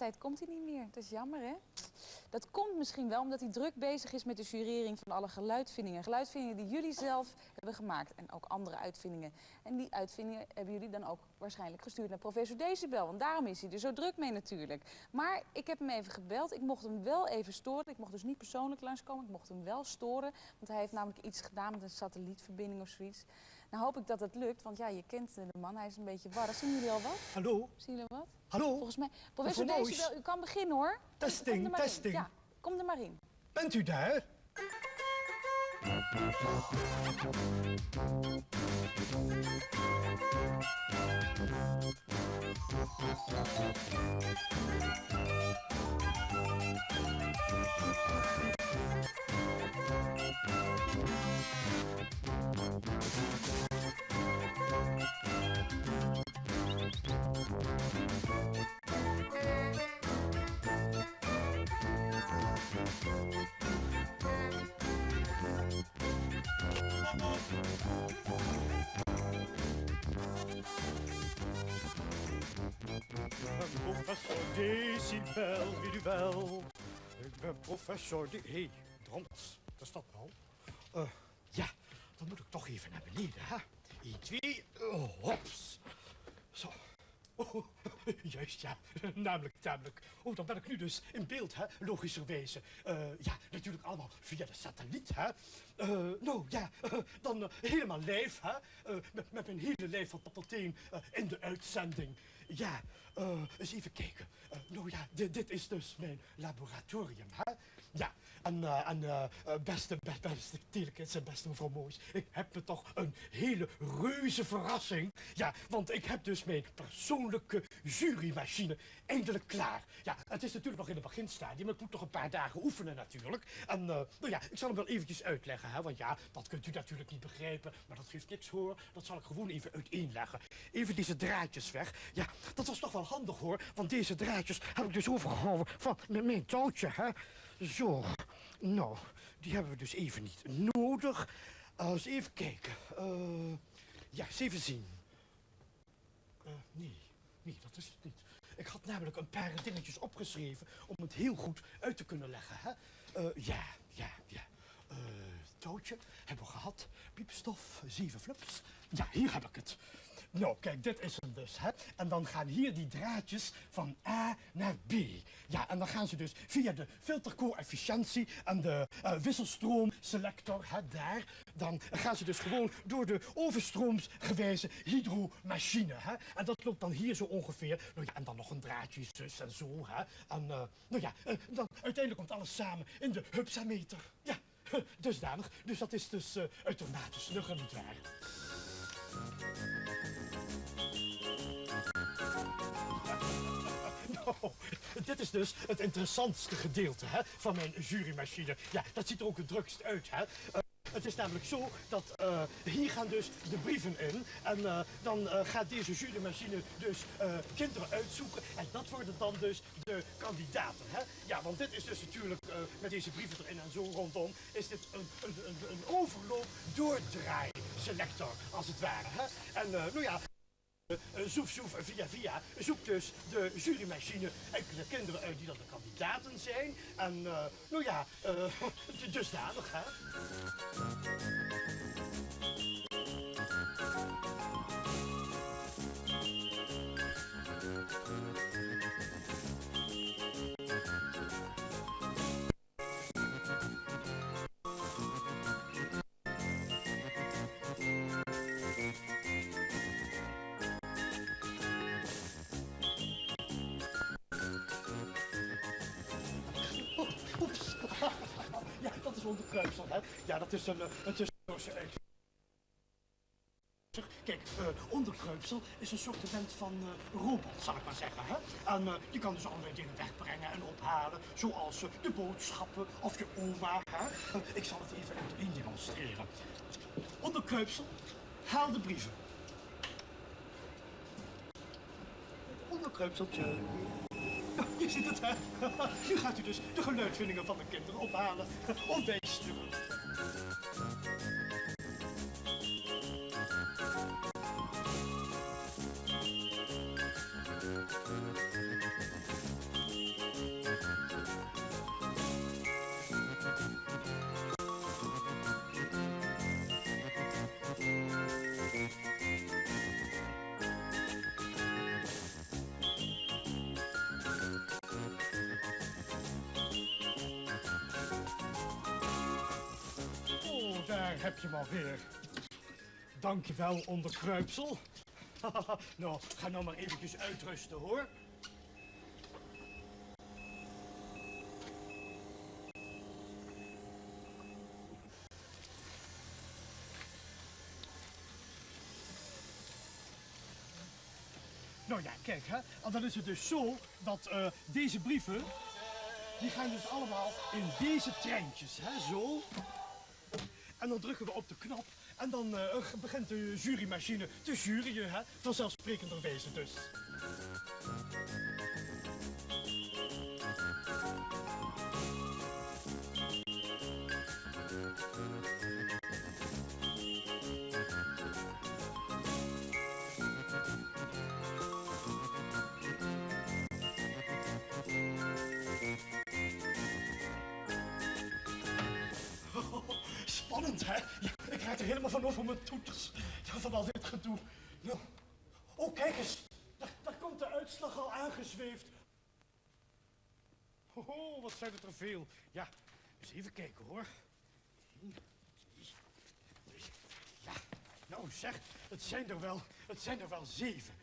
tijd komt hij niet meer. Dat is jammer, hè? Dat komt misschien wel omdat hij druk bezig is met de jurering van alle geluidvindingen. Geluidvindingen die jullie zelf hebben gemaakt en ook andere uitvindingen. En die uitvindingen hebben jullie dan ook waarschijnlijk gestuurd naar professor Decibel. Want daarom is hij er zo druk mee natuurlijk. Maar ik heb hem even gebeld. Ik mocht hem wel even storen. Ik mocht dus niet persoonlijk langskomen. Ik mocht hem wel storen. Want hij heeft namelijk iets gedaan met een satellietverbinding of zoiets. Nou hoop ik dat het lukt, want ja, je kent de man. Hij is een beetje warrig. Zien jullie al wat? Hallo? Zien jullie wat? Hallo? Volgens mij. Professor. Decibel, u kan beginnen hoor. Testing, Kom testing. Ja, kom er maar in. Bent u daar? Professor Decibel, weet u wel. Ik ben professor De... Hé, hey, Dront, wat is dat nou? Eh, ja, dan moet ik toch even naar beneden, hè? 1, 2, oh, hops. Zo. Oh, juist, ja. Namelijk, namelijk. Oh, dan ben ik nu dus in beeld, hè. Logischerwijze. Eh, ja, natuurlijk allemaal via de satelliet, hè. Eh, nou, ja, eh, dan helemaal live, hè. Met, met mijn hele lijf van top tot teen eh, in de uitzending. Ja, eens even kijken. Nou ja, dit is dus mijn laboratorium, hè. Ja, en, eh, eh, eh, beste, beste, beste en beste mevrouw Moois, ik heb me toch een hele reuze verrassing. Ja, want ik heb dus mijn persoonlijke jurymachine eindelijk klaar. Ja, het is natuurlijk nog in het beginstadium, ik moet nog een paar dagen oefenen natuurlijk. En nou ja, ik zal hem wel eventjes uitleggen, hè, want ja, dat kunt u natuurlijk niet begrijpen, maar dat geeft niks hoor. Dat zal ik gewoon even uiteenleggen. Even deze draadjes weg. Ja, dat was toch wel handig hoor, want deze draadjes heb ik dus overgehouden van mijn touwtje, hè. Zo, nou, die hebben we dus even niet nodig. Uh, eens even kijken. Eh, ja, eens even zien. Eh, nee, nee, dat is het niet. Ik had namelijk een paar dingetjes opgeschreven om het heel goed uit te kunnen leggen. Hè? Eh, ja, ja, ja. Eh, touwtje hebben we gehad. Piepstof, zeven flips. Ja, hier heb ik het. Nou, kijk, dit is hem dus. Hè? En dan gaan hier die draadjes van A naar B. Ja, en dan gaan ze dus via de filtercoëfficiëntie en de eh, wisselstroomselector, hè, daar. Dan gaan ze dus gewoon door de overstroomsgewijze hydromachine. Hè? En dat loopt dan hier zo ongeveer. Nou ja, en dan nog een draadje zus en zo. Hè? En eh, nou ja, eh, dan uiteindelijk komt alles samen in de hupsameter. Ja, dusdanig. Dus dat is dus uh, uitermate snugger, nietwaar? Nou, dit is dus het interessantste gedeelte hè, van mijn jurymachine. Ja, dat ziet er ook het drukst uit. Hè. Het is namelijk zo dat uh, hier gaan dus de brieven in. En uh, dan gaat deze jurymachine dus kinderen uitzoeken. En dat worden dan dus de kandidaten. Hè? Ja, want dit is dus natuurlijk met deze brieven erin en zo rondom... is dit een, een, een, overloop doordraai selector, als het ware. Hè? En nou ja... Uh, zoef, zoef, via, via, zoekt dus de jurymachine enkele kinderen uit die dan de kandidaten zijn. En, nou ja, dusdanig, hè. Onderkruipsel, hè. Ja, dat is een, een tussendoorse uit. Kijk, uh, onderkruipsel is een soort event van uh, robot, zal ik maar zeggen. Hè? En je kan dus allerlei dingen wegbrengen en ophalen, zoals de boodschappen of je oma. Ik zal het even uiteen demonstreren. Onderkruipsel, haal de brieven. Onderkruipseltje. Zit het, hè? Nu gaat u dus de geluidvindingen van de kinderen ophalen. Of bijsturen. Daar heb je maar weer. Dankjewel, onderkruipsel. nou, ga nou maar eventjes uitrusten, hoor. Nou ja, kijk, hè. En dan is het dus zo dat eh, deze brieven, die gaan dus allemaal in deze treintjes, hè, zo. En dan drukken we op de knop en dan eh, begint de jurymachine te juryen, hè. Vanzelfsprekenderwijze dus. Ja, ik raak er helemaal van over mijn toeters. Ja, van al dit gedoe. Nou. Oh, kijk eens. Daar, daar komt de uitslag al aangezweefd. Oh, wat zijn het er veel. Ja, eens even kijken hoor. Ja, nou zeg, het zijn er wel, het zijn er wel zeven.